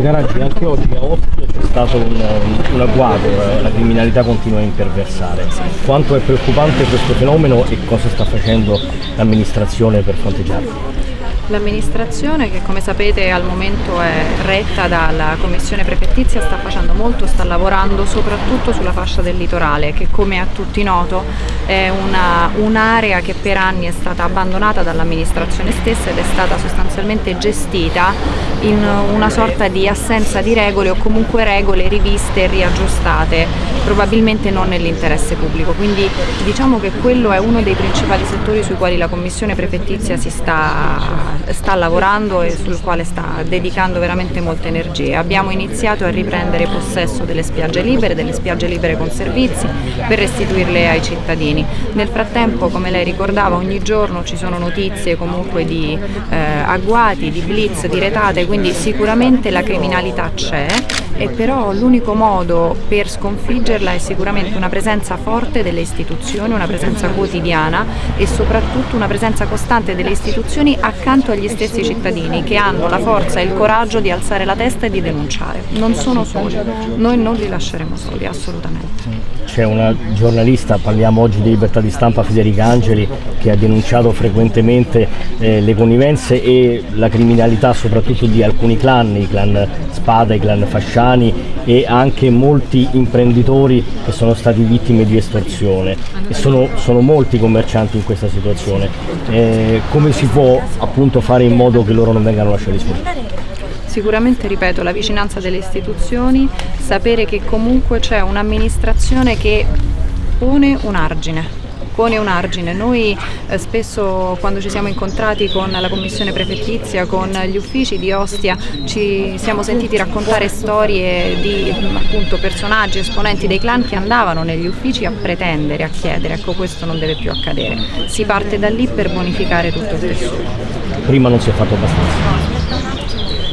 Caraggi, anche oggi a Ostia c'è stato un, un agguato, eh, la criminalità continua a imperversare. Quanto è preoccupante questo fenomeno e cosa sta facendo l'amministrazione per fronteggiarlo? L'amministrazione che come sapete al momento è retta dalla commissione prefettizia sta facendo molto, sta lavorando soprattutto sulla fascia del litorale che come a tutti noto è un'area un che per anni è stata abbandonata dall'amministrazione stessa ed è stata sostanzialmente gestita in una sorta di assenza di regole o comunque regole riviste e riaggiustate, probabilmente non nell'interesse pubblico. Quindi diciamo che quello è uno dei principali settori sui quali la commissione prefettizia si sta sta lavorando e sul quale sta dedicando veramente molte energie. Abbiamo iniziato a riprendere possesso delle spiagge libere, delle spiagge libere con servizi per restituirle ai cittadini. Nel frattempo, come lei ricordava, ogni giorno ci sono notizie comunque di eh, agguati, di blitz, di retate, quindi sicuramente la criminalità c'è e però l'unico modo per sconfiggerla è sicuramente una presenza forte delle istituzioni, una presenza quotidiana e soprattutto una presenza costante delle istituzioni accanto agli stessi cittadini che hanno la forza e il coraggio di alzare la testa e di denunciare. Non sono soli, noi non li lasceremo soli, assolutamente. C'è una giornalista, parliamo oggi di libertà di stampa, Federica Angeli, che ha denunciato frequentemente eh, le connivenze e la criminalità soprattutto di alcuni clan, i clan Spada, i clan Fasciani e anche molti imprenditori che sono stati vittime di estorsione e sono, sono molti commercianti in questa situazione. Eh, come si può appunto fare in modo che loro non vengano lasciati soli? Sicuramente, ripeto, la vicinanza delle istituzioni, sapere che comunque c'è un'amministrazione che pone un argine pone un argine. Noi eh, spesso quando ci siamo incontrati con la commissione prefettizia, con gli uffici di Ostia, ci siamo sentiti raccontare storie di appunto, personaggi, esponenti dei clan che andavano negli uffici a pretendere, a chiedere, ecco questo non deve più accadere. Si parte da lì per bonificare tutto il tessuto. Prima non si è fatto abbastanza.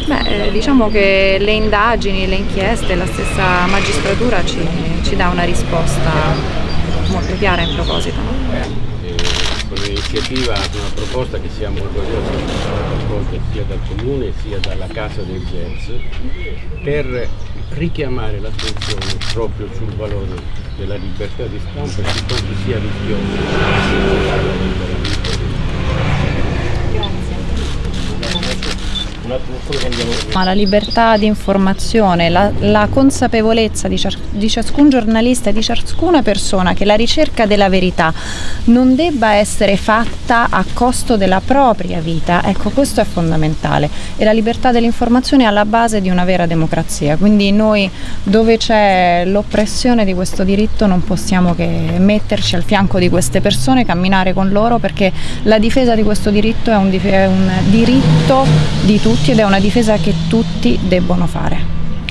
Beh, eh, diciamo che le indagini, le inchieste, la stessa magistratura ci, ci dà una risposta molto chiara in proposito. Eh, con l'iniziativa, una proposta che siamo orgogliosi di raccolta sia dal Comune sia dalla Casa del Jazz per richiamare l'attenzione proprio sul valore della libertà di stampa e su quanto sia rischioso La libertà di informazione, la, la consapevolezza di, di, ciascun giornalista e di ciascuna persona che la ricerca della verità non debba essere fatta a costo della propria vita, ecco questo è fondamentale. E la libertà dell'informazione è alla base di una vera democrazia, quindi noi dove c'è l'oppressione di questo diritto non possiamo che metterci al fianco di queste persone, camminare con loro perché la difesa di questo diritto è un, è un diritto di tutti ed è una difesa che tutti debbono fare.